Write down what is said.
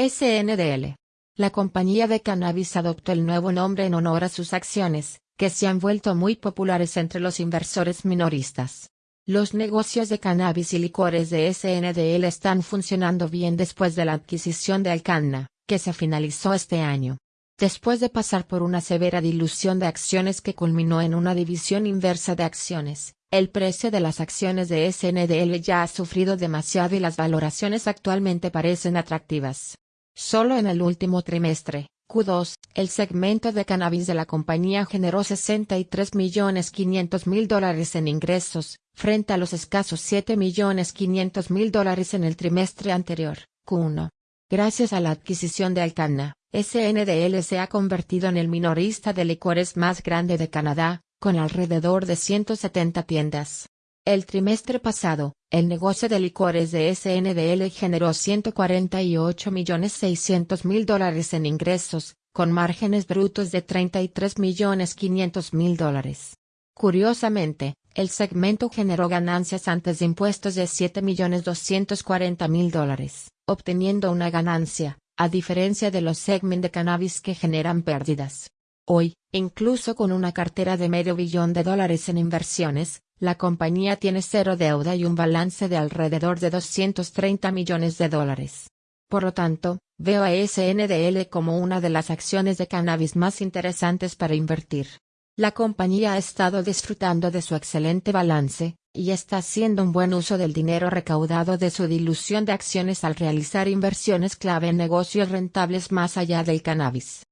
SNDL. La compañía de cannabis adoptó el nuevo nombre en honor a sus acciones, que se han vuelto muy populares entre los inversores minoristas. Los negocios de cannabis y licores de SNDL están funcionando bien después de la adquisición de Alcanna, que se finalizó este año. Después de pasar por una severa dilución de acciones que culminó en una división inversa de acciones, el precio de las acciones de SNDL ya ha sufrido demasiado y las valoraciones actualmente parecen atractivas. Solo en el último trimestre, Q2, el segmento de cannabis de la compañía generó 63.500.000 dólares en ingresos, frente a los escasos 7.500.000 dólares en el trimestre anterior, Q1. Gracias a la adquisición de Alcanna, SNDL se ha convertido en el minorista de licores más grande de Canadá, con alrededor de 170 tiendas. El trimestre pasado, el negocio de licores de SNDL generó 148.600.000 dólares en ingresos, con márgenes brutos de 33.500.000 dólares. Curiosamente, el segmento generó ganancias antes de impuestos de 7.240.000 dólares, obteniendo una ganancia, a diferencia de los segmentos de cannabis que generan pérdidas. Hoy, incluso con una cartera de medio billón de dólares en inversiones, la compañía tiene cero deuda y un balance de alrededor de 230 millones de dólares. Por lo tanto, veo a SNDL como una de las acciones de cannabis más interesantes para invertir. La compañía ha estado disfrutando de su excelente balance, y está haciendo un buen uso del dinero recaudado de su dilución de acciones al realizar inversiones clave en negocios rentables más allá del cannabis.